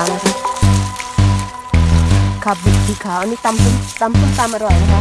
าวนะคะขับบิดสีขาวอันนี้ตำตำส้มตำอร่อยนะคะ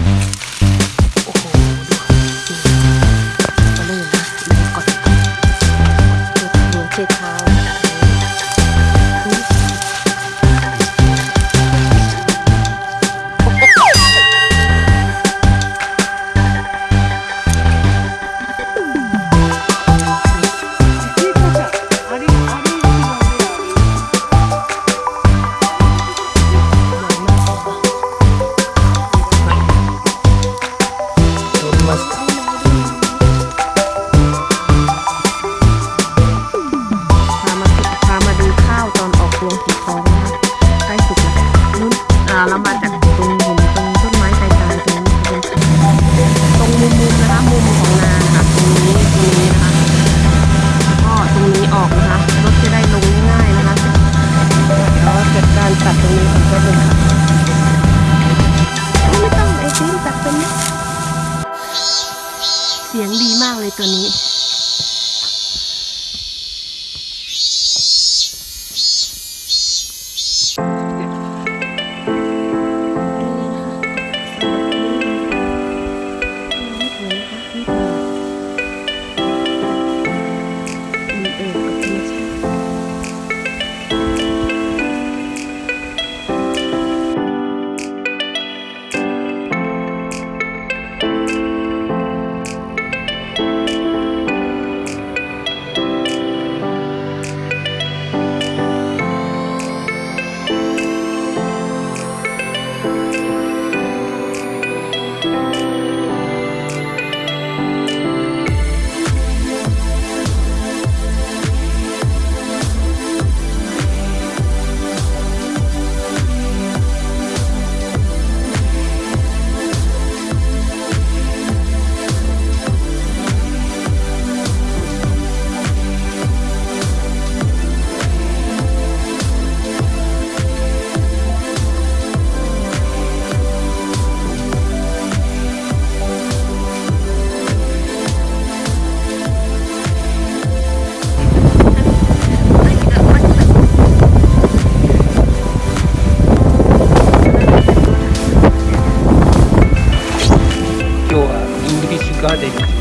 イトに got it.